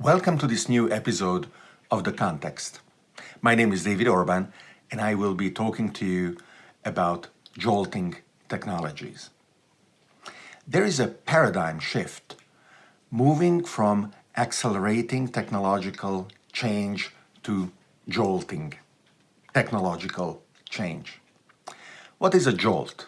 Welcome to this new episode of The Context. My name is David Orban and I will be talking to you about jolting technologies. There is a paradigm shift moving from accelerating technological change to jolting technological change. What is a jolt?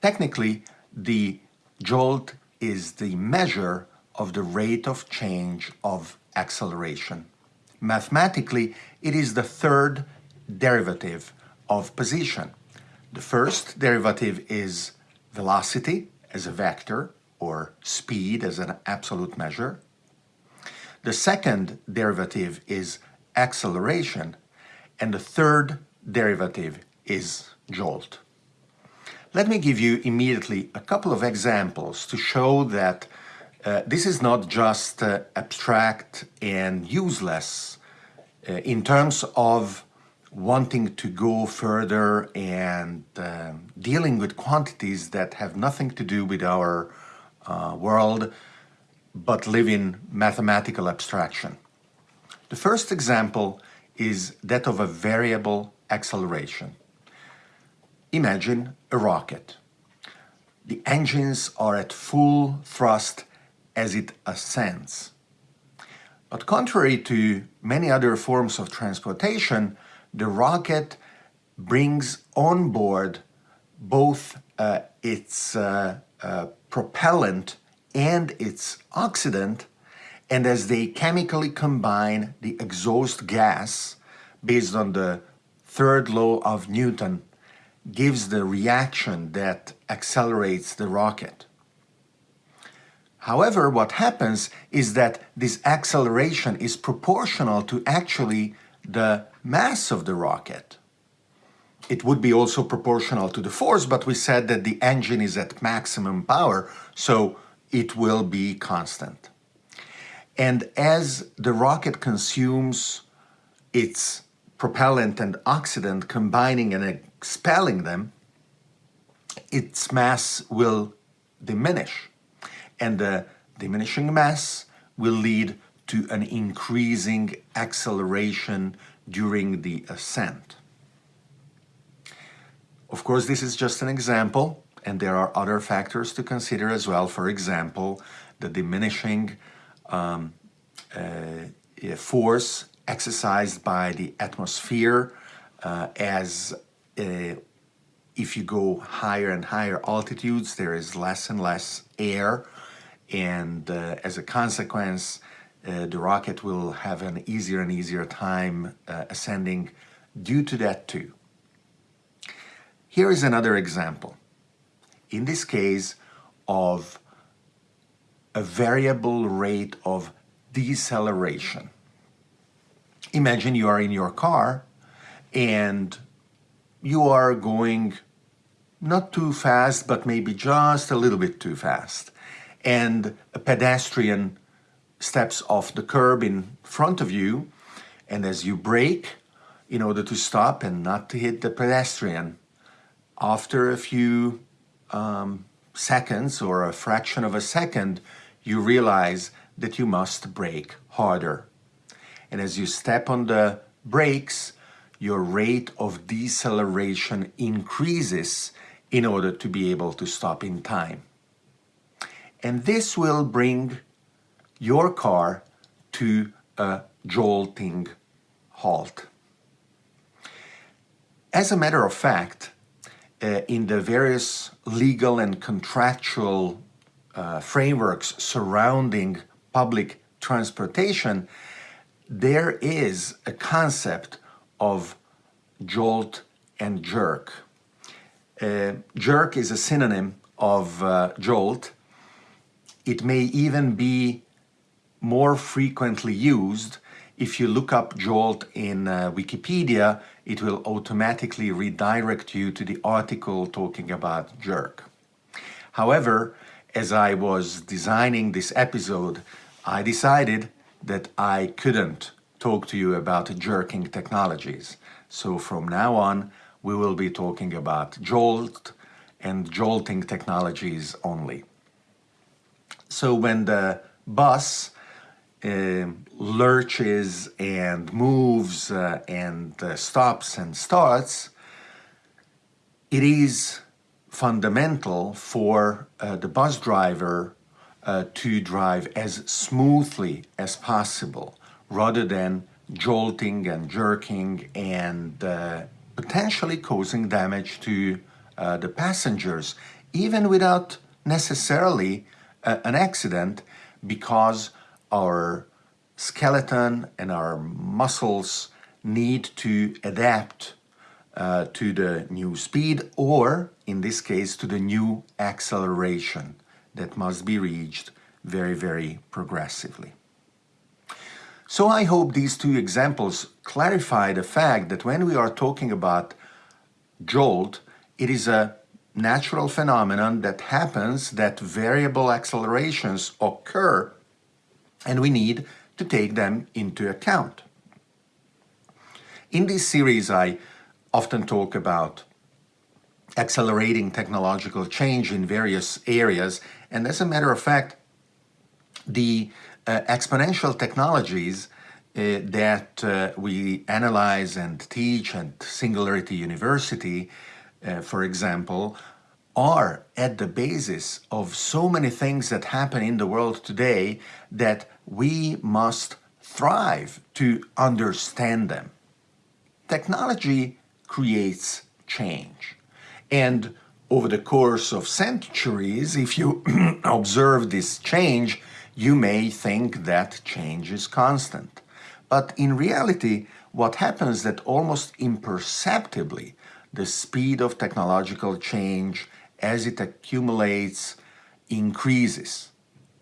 Technically, the jolt is the measure of the rate of change of acceleration. Mathematically, it is the third derivative of position. The first derivative is velocity as a vector or speed as an absolute measure. The second derivative is acceleration and the third derivative is jolt. Let me give you immediately a couple of examples to show that uh, this is not just uh, abstract and useless uh, in terms of wanting to go further and uh, dealing with quantities that have nothing to do with our uh, world but live in mathematical abstraction. The first example is that of a variable acceleration. Imagine a rocket. The engines are at full thrust as it ascends. But contrary to many other forms of transportation, the rocket brings on board both uh, its uh, uh, propellant and its oxidant, and as they chemically combine the exhaust gas based on the third law of Newton gives the reaction that accelerates the rocket. However, what happens is that this acceleration is proportional to actually the mass of the rocket. It would be also proportional to the force, but we said that the engine is at maximum power, so it will be constant. And as the rocket consumes its propellant and oxidant, combining and expelling them, its mass will diminish and the diminishing mass will lead to an increasing acceleration during the ascent. Of course, this is just an example, and there are other factors to consider as well. For example, the diminishing um, uh, force exercised by the atmosphere uh, as uh, if you go higher and higher altitudes, there is less and less air and uh, as a consequence uh, the rocket will have an easier and easier time uh, ascending due to that too. Here is another example, in this case of a variable rate of deceleration. Imagine you are in your car and you are going not too fast, but maybe just a little bit too fast and a pedestrian steps off the curb in front of you and as you brake in order to stop and not to hit the pedestrian after a few um, seconds or a fraction of a second you realize that you must brake harder. And as you step on the brakes your rate of deceleration increases in order to be able to stop in time and this will bring your car to a jolting halt. As a matter of fact, uh, in the various legal and contractual uh, frameworks surrounding public transportation, there is a concept of jolt and jerk. Uh, jerk is a synonym of uh, jolt it may even be more frequently used. If you look up Jolt in uh, Wikipedia, it will automatically redirect you to the article talking about jerk. However, as I was designing this episode, I decided that I couldn't talk to you about jerking technologies. So from now on, we will be talking about Jolt and jolting technologies only. So when the bus uh, lurches and moves uh, and uh, stops and starts, it is fundamental for uh, the bus driver uh, to drive as smoothly as possible rather than jolting and jerking and uh, potentially causing damage to the passengers, even without necessarily an accident because our skeleton and our muscles need to adapt uh, to the new speed or, in this case, to the new acceleration that must be reached very, very progressively. So I hope these two examples clarify the fact that when we are talking about jolt, it is a natural phenomenon that happens that variable accelerations occur and we need to take them into account. In this series, I often talk about accelerating technological change in various areas. And as a matter of fact, the uh, exponential technologies uh, that uh, we analyze and teach at Singularity University, uh, for example, are at the basis of so many things that happen in the world today that we must thrive to understand them. Technology creates change. And over the course of centuries, if you observe this change, you may think that change is constant. But in reality, what happens that almost imperceptibly, the speed of technological change as it accumulates increases.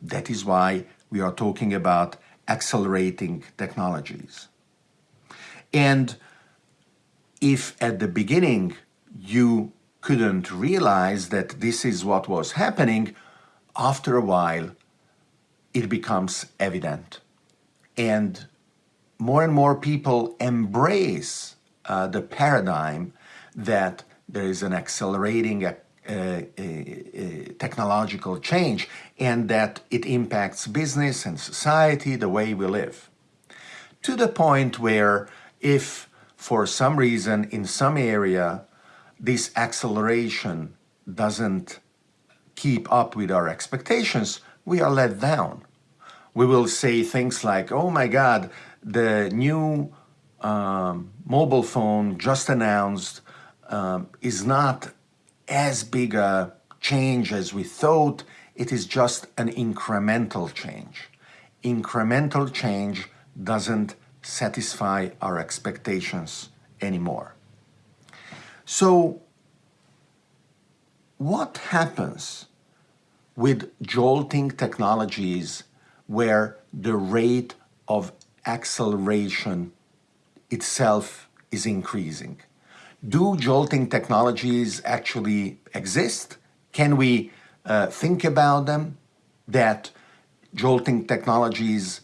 That is why we are talking about accelerating technologies. And if at the beginning you couldn't realize that this is what was happening, after a while it becomes evident. And more and more people embrace uh, the paradigm that there is an accelerating uh, uh, technological change and that it impacts business and society the way we live. To the point where if for some reason in some area this acceleration doesn't keep up with our expectations, we are let down. We will say things like, oh my God, the new um, mobile phone just announced um, is not as big a change as we thought. It is just an incremental change. Incremental change doesn't satisfy our expectations anymore. So what happens with jolting technologies where the rate of acceleration itself is increasing? Do jolting technologies actually exist? Can we uh, think about them? That jolting technologies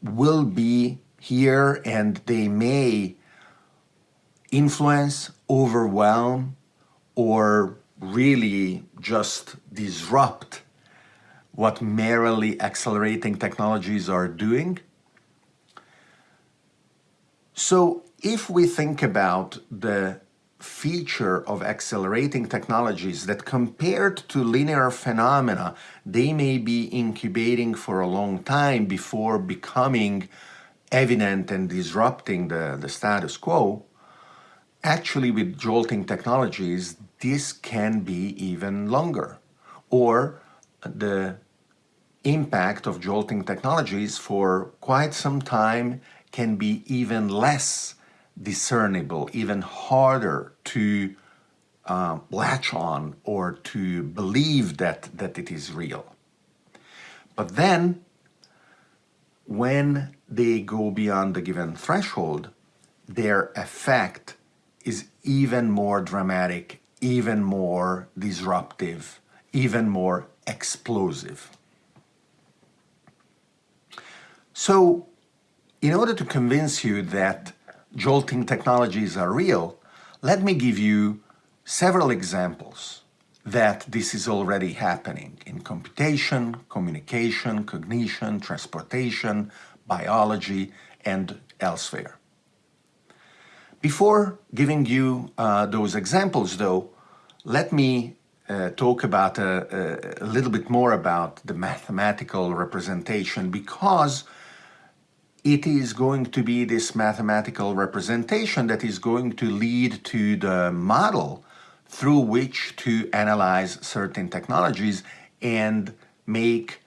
will be here and they may influence, overwhelm, or really just disrupt what merely accelerating technologies are doing. So if we think about the feature of accelerating technologies that compared to linear phenomena, they may be incubating for a long time before becoming evident and disrupting the, the status quo, Actually, with jolting technologies, this can be even longer. Or the impact of jolting technologies for quite some time can be even less discernible, even harder to uh, latch on or to believe that, that it is real. But then, when they go beyond the given threshold, their effect is even more dramatic, even more disruptive, even more explosive. So, in order to convince you that jolting technologies are real, let me give you several examples that this is already happening in computation, communication, cognition, transportation, biology, and elsewhere. Before giving you uh, those examples, though, let me uh, talk about a, uh, uh, a, little bit more about the mathematical representation because it is going to be this mathematical representation that is going to lead to the model through which to analyze certain technologies and make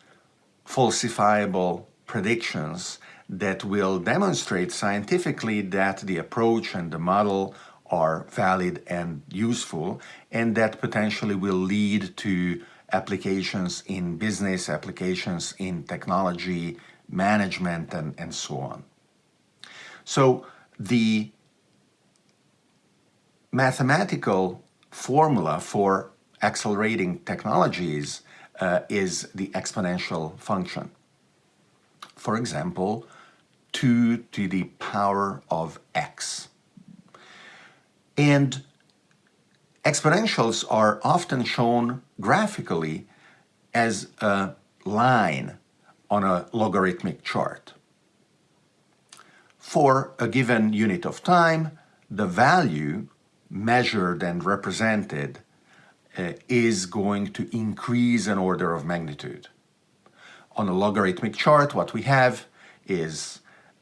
falsifiable predictions that will demonstrate scientifically that the approach and the model are valid and useful and that potentially will lead to applications in business, applications in technology, management and, and so on. So the mathematical formula for accelerating technologies uh, is the exponential function. For example, 2 to the power of x. And exponentials are often shown graphically as a line on a logarithmic chart. For a given unit of time, the value measured and represented uh, is going to increase an order of magnitude. On a logarithmic chart, what we have is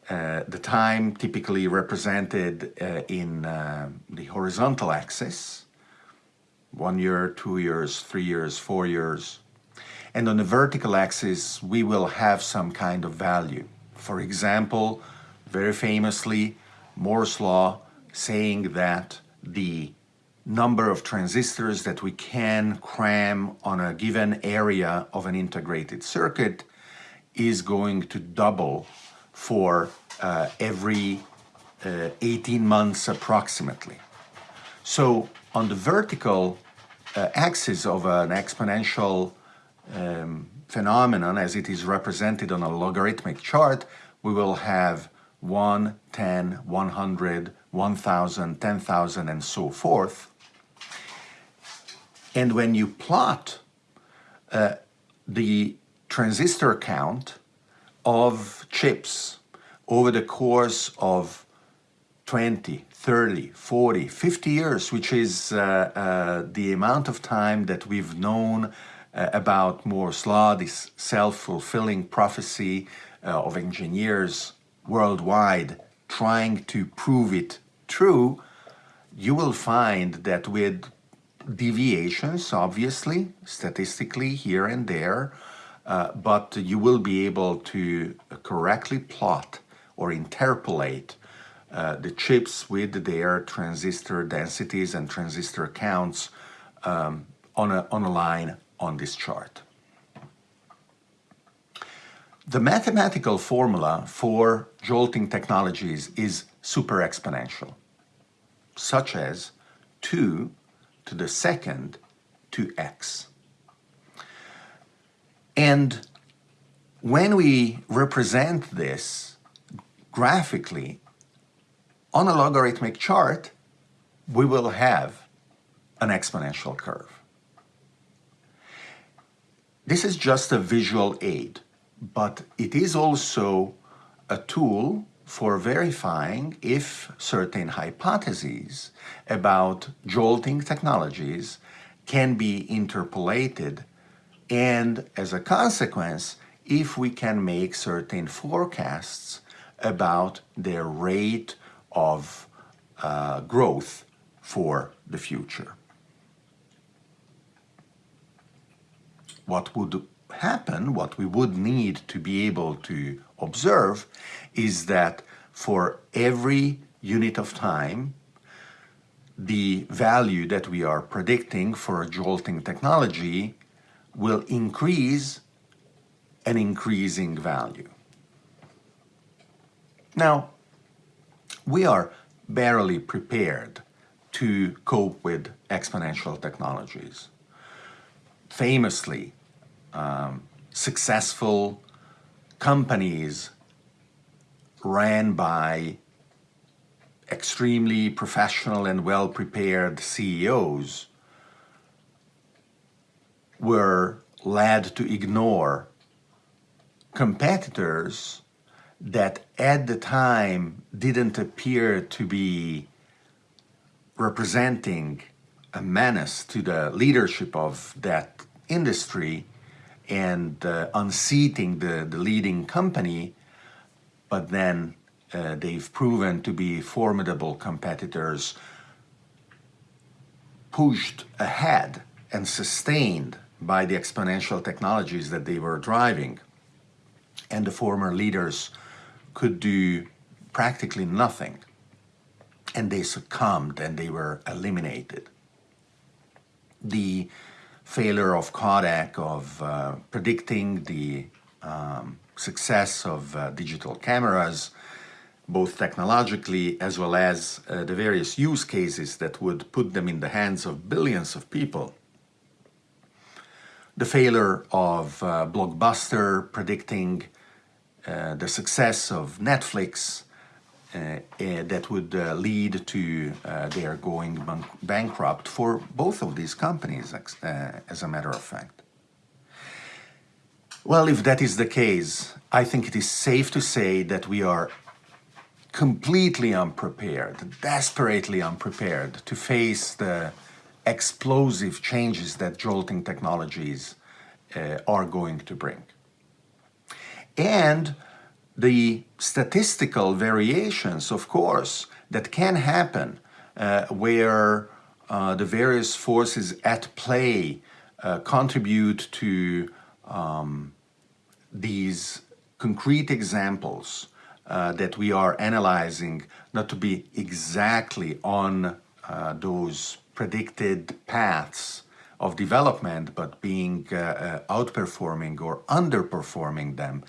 uh, the time typically represented uh, in uh, the horizontal axis, one year, two years, three years, four years. And on the vertical axis, we will have some kind of value. For example, very famously, Moore's law saying that the number of transistors that we can cram on a given area of an integrated circuit is going to double for uh, every uh, 18 months approximately. So on the vertical uh, axis of an exponential um, phenomenon as it is represented on a logarithmic chart, we will have 1, 10, 100, 1,000, 10,000 and so forth. And when you plot uh, the transistor count of chips over the course of 20, 30, 40, 50 years, which is uh, uh, the amount of time that we've known uh, about Moore's law, this self-fulfilling prophecy uh, of engineers worldwide trying to prove it true, you will find that with deviations, obviously, statistically here and there, uh, but you will be able to correctly plot or interpolate uh, the chips with their transistor densities and transistor counts um, on, a, on a line on this chart. The mathematical formula for jolting technologies is super exponential, such as 2 to the second to x. And when we represent this graphically on a logarithmic chart, we will have an exponential curve. This is just a visual aid but it is also a tool for verifying if certain hypotheses about jolting technologies can be interpolated and as a consequence if we can make certain forecasts about their rate of uh, growth for the future. What would happen, what we would need to be able to observe is that for every unit of time, the value that we are predicting for a jolting technology will increase an increasing value. Now, we are barely prepared to cope with exponential technologies. Famously, um, successful companies ran by extremely professional and well-prepared CEOs were led to ignore competitors that at the time didn't appear to be representing a menace to the leadership of that industry and uh, unseating the, the leading company, but then uh, they've proven to be formidable competitors pushed ahead and sustained by the exponential technologies that they were driving. And the former leaders could do practically nothing. And they succumbed and they were eliminated. The failure of Kodak of uh, predicting the um, success of uh, digital cameras, both technologically as well as uh, the various use cases that would put them in the hands of billions of people. The failure of uh, Blockbuster predicting uh, the success of Netflix Uh, eh, that would uh, lead to uh, their going bank bankrupt for both of these companies, as a matter of fact. Well, if that is the case, I think it is safe to say that we are completely unprepared, desperately unprepared to face the explosive changes that jolting technologies uh, are going to bring and the statistical variations, of course, that can happen uh, where uh, the various forces at play uh, contribute to um, these concrete examples uh, that we are analyzing not to be exactly on uh, those predicted paths of development, but being uh, outperforming or underperforming them,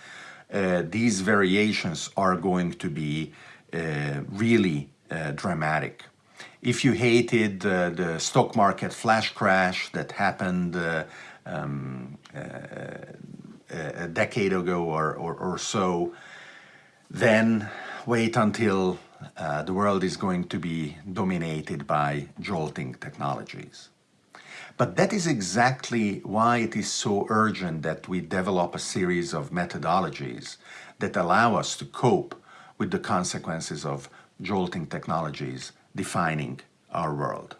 uh, these variations are going to be really dramatic. If you hated the stock market flash crash that happened um, a decade ago or, or, or, so, then wait until uh, the world is going to be dominated by jolting technologies. But that is exactly why it is so urgent that we develop a series of methodologies that allow us to cope with the consequences of jolting technologies defining our world.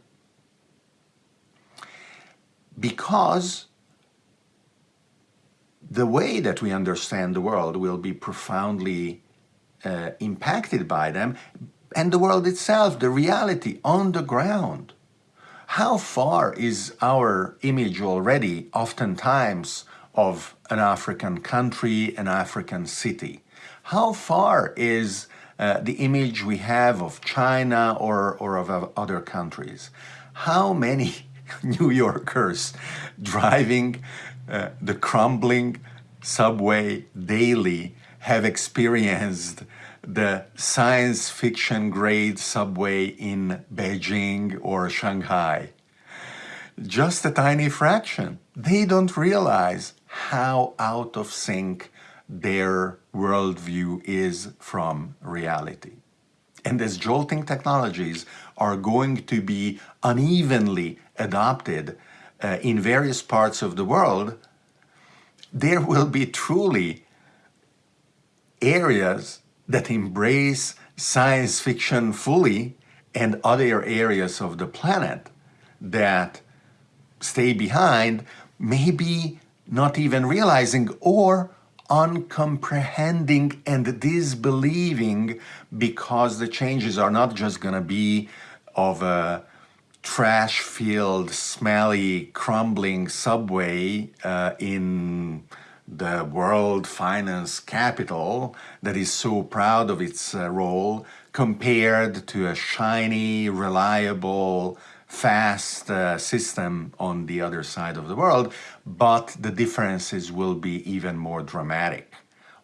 Because the way that we understand the world will be profoundly uh, impacted by them and the world itself, the reality on the ground how far is our image already oftentimes of an African country, an African city? How far is uh, the image we have of China or, or of other countries? How many New Yorkers driving uh, the crumbling subway daily have experienced the science fiction grade subway in Beijing or Shanghai. Just a tiny fraction. They don't realize how out of sync their worldview is from reality. And as jolting technologies are going to be unevenly adopted uh, in various parts of the world, there will be truly areas that embrace science fiction fully and other areas of the planet that stay behind, maybe not even realizing or uncomprehending and disbelieving because the changes are not just going to be of a trash-filled, smelly, crumbling subway uh, in the world finance capital that is so proud of its uh, role compared to a shiny, reliable, fast uh, system on the other side of the world, but the differences will be even more dramatic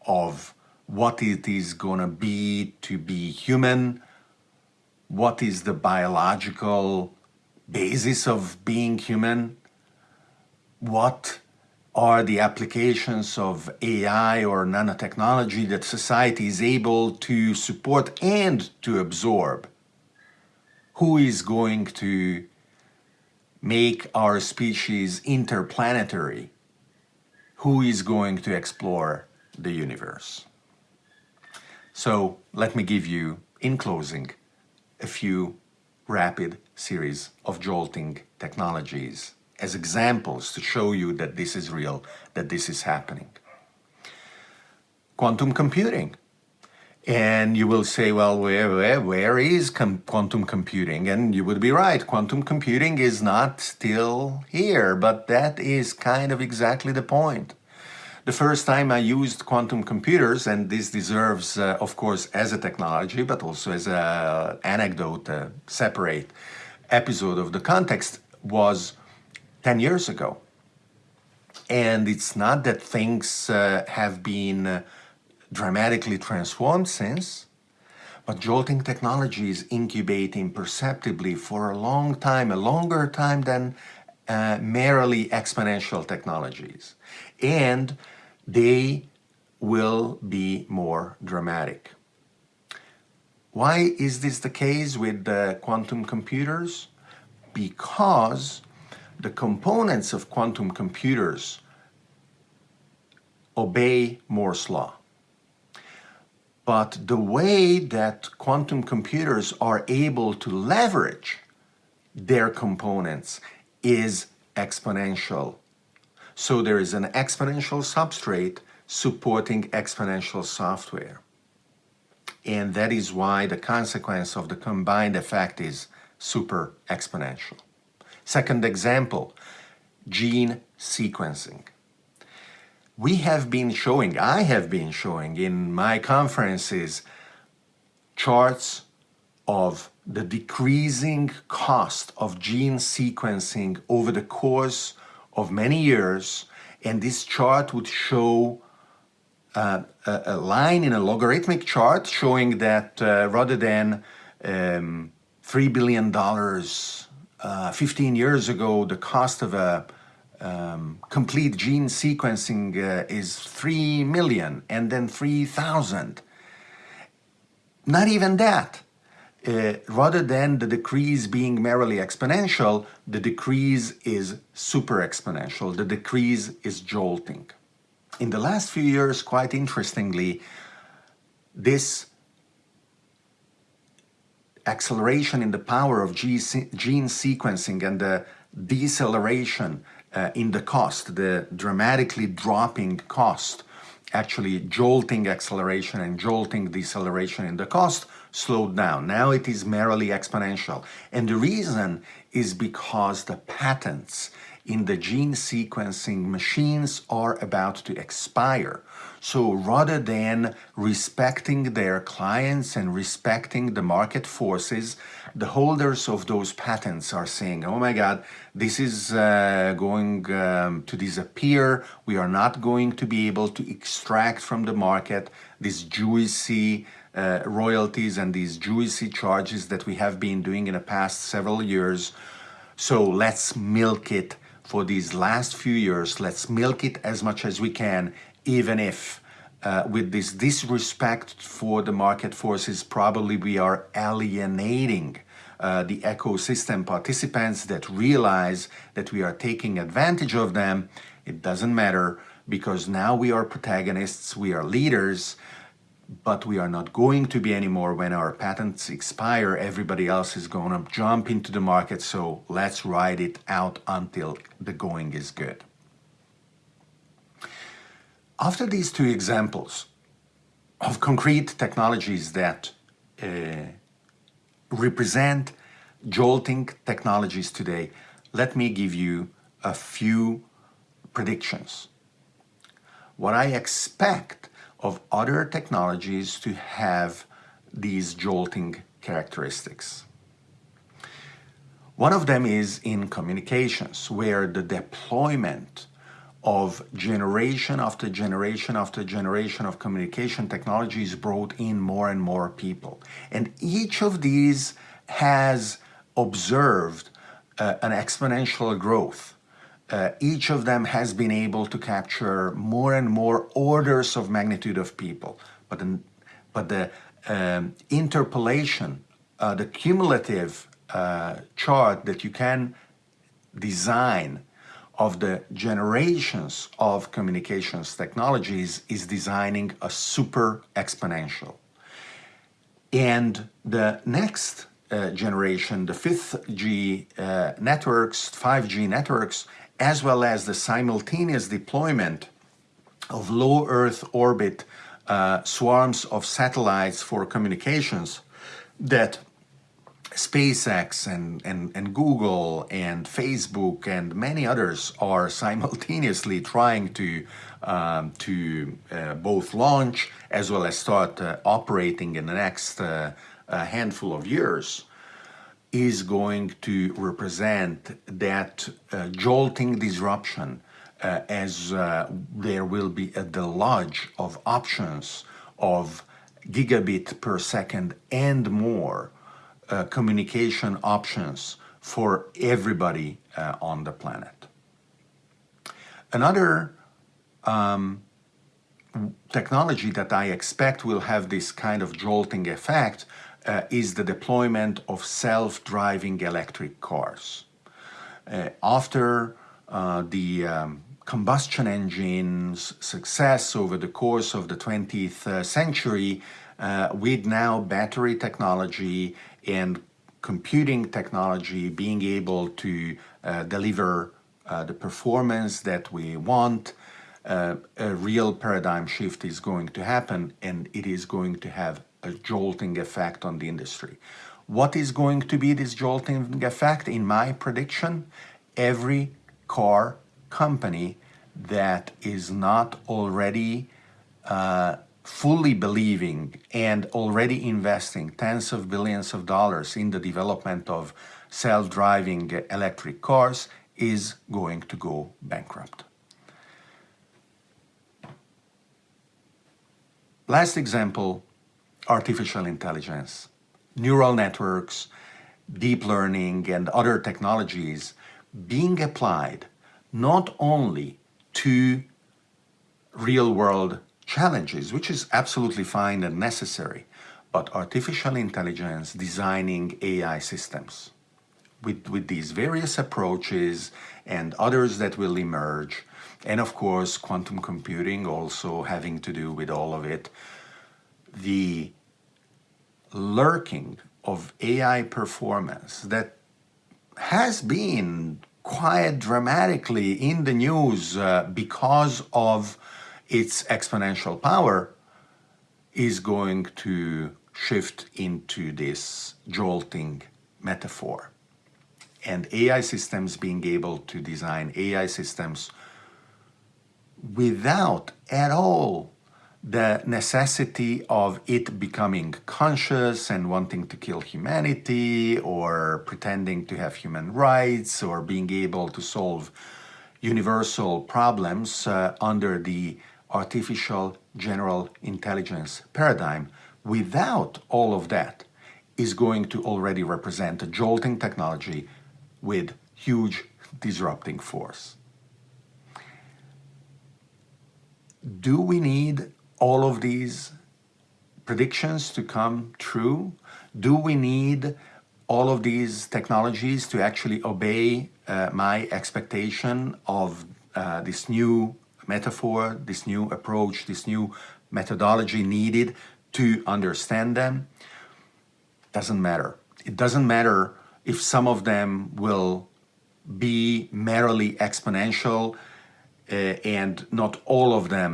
of what it is going to be to be human, what is the biological basis of being human, what are the applications of AI or nanotechnology that society is able to support and to absorb? Who is going to make our species interplanetary, who is going to explore the universe? So let me give you, in closing, a few rapid series of jolting technologies as examples to show you that this is real, that this is happening. Quantum computing. And you will say, well, where, where, where is com quantum computing? And you would be right, quantum computing is not still here, but that is kind of exactly the point. The first time I used quantum computers, and this deserves, uh, of course, as a technology, but also as an anecdote, a separate episode of the context, was 10 years ago. And it's not that things uh, have been uh, dramatically transformed since, but jolting technology is incubating perceptibly for a long time, a longer time than uh, merely exponential technologies. And they will be more dramatic. Why is this the case with the quantum computers? Because the components of quantum computers obey Moore's law. But the way that quantum computers are able to leverage their components is exponential. So there is an exponential substrate supporting exponential software. And that is why the consequence of the combined effect is super exponential. Second example, gene sequencing. We have been showing, I have been showing in my conferences charts of the decreasing cost of gene sequencing over the course of many years and this chart would show uh, a, line in a logarithmic chart showing that uh, rather than um, $3 billion uh, 15 years ago, the cost of a um, complete gene sequencing uh, is 3 million and then 3,000. Not even that. Uh, rather than the decrease being merely exponential, the decrease is super exponential. The decrease is jolting. In the last few years, quite interestingly, this acceleration in the power of gene sequencing and the deceleration uh, in the cost, the dramatically dropping cost, actually jolting acceleration and jolting deceleration in the cost slowed down. Now it is merely exponential. And the reason is because the patents in the gene sequencing machines are about to expire. So rather than respecting their clients and respecting the market forces, the holders of those patents are saying, oh my God, this is uh, going um, to disappear. We are not going to be able to extract from the market these juicy uh, royalties and these juicy charges that we have been doing in the past several years. So let's milk it for these last few years. Let's milk it as much as we can even if uh, with this disrespect for the market forces, probably we are alienating uh, the ecosystem participants that realize that we are taking advantage of them. It doesn't matter because now we are protagonists, we are leaders, but we are not going to be anymore when our patents expire. Everybody else is going to jump into the market, so let's ride it out until the going is good. After these two examples of concrete technologies that uh, represent jolting technologies today, let me give you a few predictions. What I expect of other technologies to have these jolting characteristics. One of them is in communications, where the deployment of generation after generation after generation of communication technologies brought in more and more people. And each of these has observed uh, an exponential growth. Uh, each of them has been able to capture more and more orders of magnitude of people. But, but the um, interpolation, uh, the cumulative uh, chart that you can design of the generations of communications technologies is designing a super exponential. And the next uh, generation, the 5th G uh, networks, 5G networks, as well as the simultaneous deployment of low Earth orbit uh, swarms of satellites for communications that SpaceX and, and, and Google and Facebook and many others are simultaneously trying to, um, to uh, both launch as well as start uh, operating in the next uh, handful of years is going to represent that uh, jolting disruption uh, as uh, there will be a deluge of options of gigabit per second and more uh, communication options for everybody uh, on the planet. Another um, technology that I expect will have this kind of jolting effect uh, is the deployment of self-driving electric cars. Uh, after uh, the um, combustion engine's success over the course of the 20th uh, century, with now battery technology and computing technology being able to uh, deliver uh, the performance that we want, uh, a real paradigm shift is going to happen and it is going to have a jolting effect on the industry. What is going to be this jolting effect? In my prediction, every car company that is not already uh, fully believing and already investing tens of billions of dollars in the development of self-driving electric cars is going to go bankrupt. Last example, artificial intelligence. Neural networks, deep learning and other technologies being applied not only to real-world challenges, which is absolutely fine and necessary, but artificial intelligence designing AI systems with, with these various approaches and others that will emerge, and of course quantum computing also having to do with all of it, the lurking of AI performance that has been quite dramatically in the news uh, because of its exponential power is going to shift into this jolting metaphor. And AI systems being able to design AI systems without at all the necessity of it becoming conscious and wanting to kill humanity or pretending to have human rights or being able to solve universal problems uh, under the artificial general intelligence paradigm without all of that is going to already represent a jolting technology with huge disrupting force. Do we need all of these predictions to come true? Do we need all of these technologies to actually obey uh, my expectation of uh, this new metaphor, this new approach, this new methodology needed to understand them, doesn't matter. It doesn't matter if some of them will be merely exponential uh, and not all of them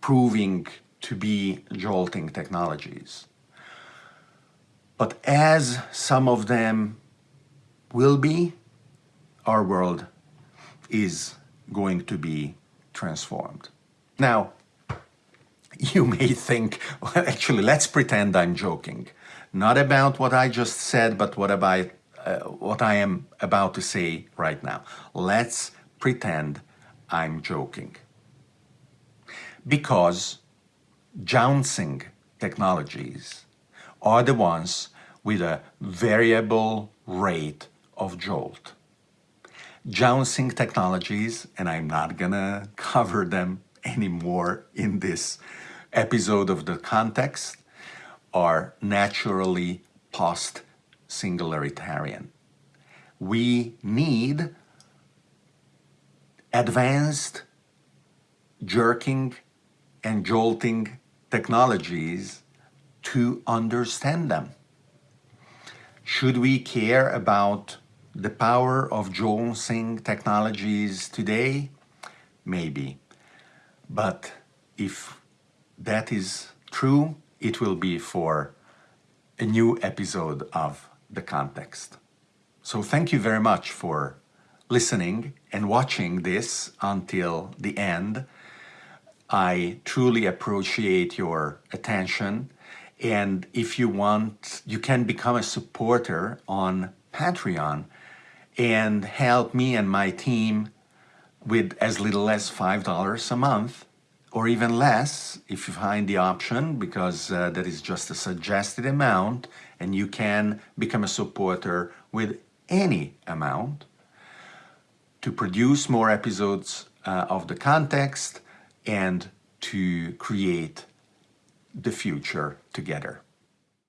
proving to be jolting technologies. But as some of them will be, our world is going to be transformed. Now, you may think, well, actually, let's pretend I'm joking. Not about what I just said, but what about uh, what I am about to say right now. Let's pretend I'm joking. Because jouncing technologies are the ones with a variable rate of jolt jouncing technologies, and I'm not gonna cover them anymore in this episode of the context, are naturally post-singularitarian. We need advanced jerking and jolting technologies to understand them. Should we care about the power of jolting technologies today? Maybe. But if that is true, it will be for a new episode of The Context. So thank you very much for listening and watching this until the end. I truly appreciate your attention. And if you want, you can become a supporter on Patreon and help me and my team with as little as $5 a month or even less if you find the option because uh, that is just a suggested amount and you can become a supporter with any amount to produce more episodes uh, of the context and to create the future together.